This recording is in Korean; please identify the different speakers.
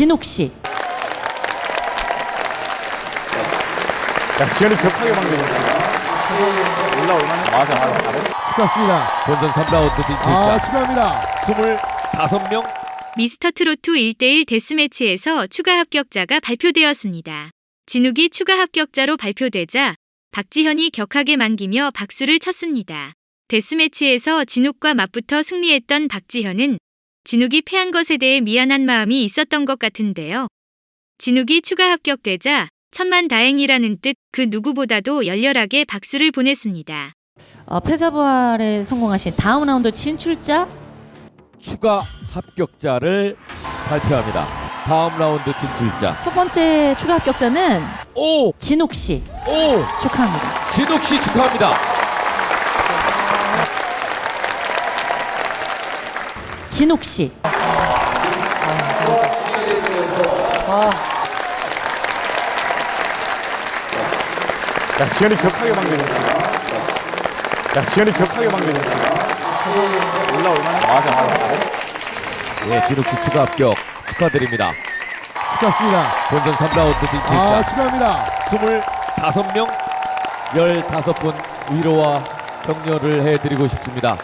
Speaker 1: 진욱 씨,
Speaker 2: 야, 지현이 격하게 막네. 올라올만 맞아, 맞아. 잘했어.
Speaker 3: 축하합니다.
Speaker 4: 본선 3라운드 진출자
Speaker 3: 아, 축하합니다.
Speaker 4: 25명
Speaker 5: 미스터 트로트 1대1 데스매치에서 추가 합격자가 발표되었습니다. 진욱이 추가 합격자로 발표되자 박지현이 격하게 만기며 박수를 쳤습니다. 데스매치에서 진욱과 맞붙어 승리했던 박지현은 진욱이 패한 것에 대해 미안한 마음이 있었던 것 같은데요. 진욱이 추가 합격되자 천만 다행이라는 뜻 그 누구보다도 열렬하게 박수를 보냈습니다.
Speaker 1: 어, 패자부활에 성공하신 다음 라운드 진출자
Speaker 4: 추가 합격자를 발표합니다. 다음 라운드 진출자
Speaker 1: 첫 번째 추가 합격자는
Speaker 4: 오!
Speaker 1: 진욱 씨
Speaker 4: 오!
Speaker 1: 축하합니다.
Speaker 4: 진욱 씨 축하합니다.
Speaker 1: 진욱 씨,
Speaker 2: 야, 지현이 격하게 막네. 야, 지현이 격하게 막네. 올라올만 맞아, 맞아.
Speaker 4: 예, 진욱 씨 추가 합격 축하드립니다.
Speaker 3: 축하합니다.
Speaker 4: 본선 3라운드
Speaker 3: 아,
Speaker 4: 진출자
Speaker 3: 축하합니다.
Speaker 4: 25명 15분 위로와 격려를 해드리고 싶습니다.